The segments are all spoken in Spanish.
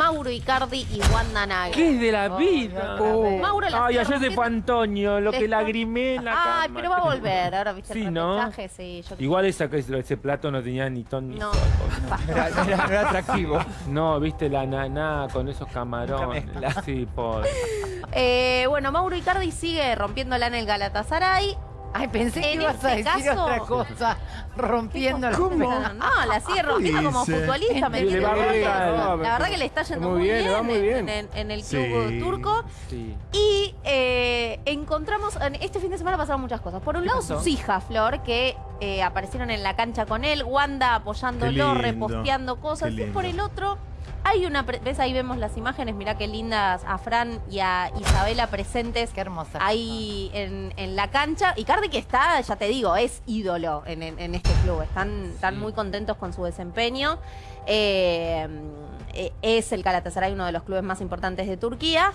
Mauro Icardi y Wanda Nagel. ¿Qué es de la Oh, vida? vez. Mauro la Ay, ayer se rompiendo. fue Antonio, lo que lagrimé en la Ay, cama. pero va a volver. Ahora viste Sí, el ¿no? sí. yo- Igual esa, ese plato no tenía ni ton ni No. sol. Era, era- era atractivo. No, viste la naná con esos camarones. Sí, por. Eh, bueno, Mauro Icardi sigue rompiéndola en el Galatasaray. Ay, pensé que ibas a este decir caso- otra cosa. Rompiendo la No, no, la sigue rompiendo como dice? futbolista. me le va. La verdad que le está yendo Muy muy, bien, le va muy bien. En, en el club Sí. turco. Sí. Y eh, encontramos, en este fin de semana pasaron muchas cosas. Por un lado, pasó? sus hijas, Flor, que eh, aparecieron en la cancha con él, Wanda apoyándolo, reposteando cosas. Y por el otro, hay una, ves ahí vemos las imágenes, mirá qué lindas a Fran y a Isabela presentes Qué hermosa. ahí en, en la cancha. Y Cardi que está, ya te digo, es ídolo en, en- en este club. Están, están Sí. muy contentos con su desempeño. Eh, eh, es el Galatasaray uno de los clubes más importantes de Turquía.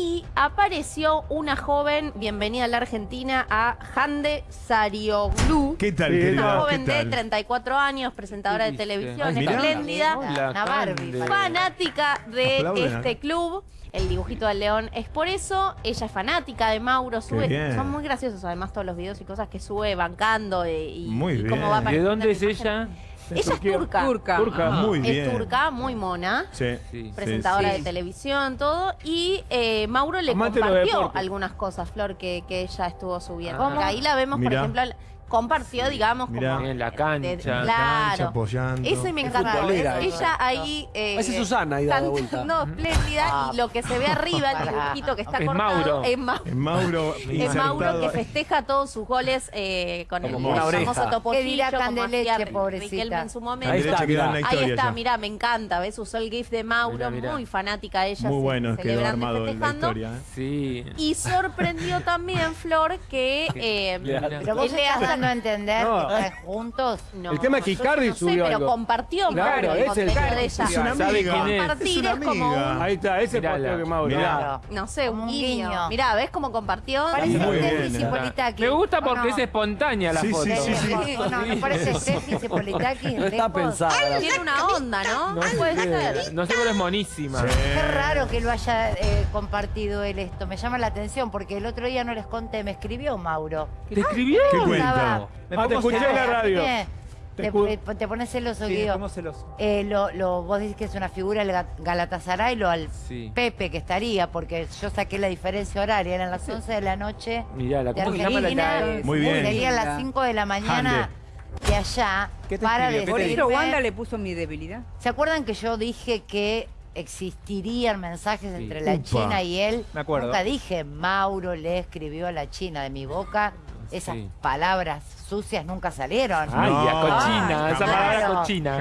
Y apareció una joven, bienvenida a la Argentina, a Hande Sarioglu. ¿Qué tal, querida? Una ¿Qué joven de tal? 34 años, presentadora ¿Qué de televisión, Ay, mirá. espléndida Hola, Una Barbie. Fanática de Aplauden este club. El dibujito del león es por eso. Ella es fanática de Mauro. Sube, son muy graciosos además todos los videos y cosas que sube bancando y, Muy y cómo va ¿De dónde es la ella? Ella es turca. Turca. Turca. Muy bien. Es turca, muy mona. Sí. Sí. Presentadora sí. de televisión, todo. Y eh, Mauro le Amante compartió algunas cosas, Flor, que, que ella estuvo subiendo. Ah. Ahí la vemos, Mirá. por ejemplo, compartió, digamos, Mirá. como. En la de- cancha. claro. Cancha, apoyando. Eso me Es encantó. futbolera, Ella ahí. eh, Esa es Susana ahí dando cantando vuelta. espléndida Ah. y lo que se ve arriba, el dibujito que está Es cortado, Mauro. es Mauro. Es Mauro Es. Mauro que festeja todos sus goles eh, con Como el, el famoso topollillo. ¿Qué dirá como Candeleche, pobrecita? En su momento. Ahí está, mirá. Ahí está, mirá, me encanta. ¿Ves? Usó el GIF de Mauro, Mirá, mirá. muy fanática ella. Muy bueno, quedó armado en la historia. ¿eh? Sí. Y sorprendió también, Flor, que. eh. Pero vos dando a entender No. que están juntos. No, El tema es que Icardi no sé, pero compartió Claro, es el contenido Icardi. de ella. Es una ¿Sabe amiga. quién es? Compartir Es es, una como un, amiga. Ahí está, ese posteo que Mauro. Mirá. No sé, un un guiño. guiño. Mirá, ¿ves cómo compartió? Parece Muy Steffi bien. Cipolitaki. Me gusta porque es espontánea la Sí, foto. sí, sí, sí. Sí, No, no parece Steffi Cipolitaki. No está pensada. Tiene una onda, ¿no? No Puede sé, ser. no sé, pero es monísima. Qué raro que lo haya eh, compartido él esto. Me llama la atención porque el otro día no les conté, me escribió Mauro. ¿Te escribió? ¿Qué Cuenta? Ah, te escuché en la radio. Te, Te pones celoso, Sí, Guido. celosos. Eh, lo, lo, vos decís que es una figura el Ga- Galatasaray, lo al Sí. Pepe que estaría, porque yo saqué la diferencia horaria, eran las 11 de la noche Mirá, de ¿cómo se llama la Argentina, la- Muy bien. serían las 5 de la mañana de allá ¿Qué te para escribió? Por ¿Qué te eso Wanda le puso mi debilidad. ¿Se acuerdan que yo dije que existirían mensajes Sí. entre la Upa. China y él? Me acuerdo. Nunca dije Mauro le escribió a la China de mi boca. Esas Sí. palabras sucias nunca salieron. Ay, No, a cochina, esa palabra Claro. cochina.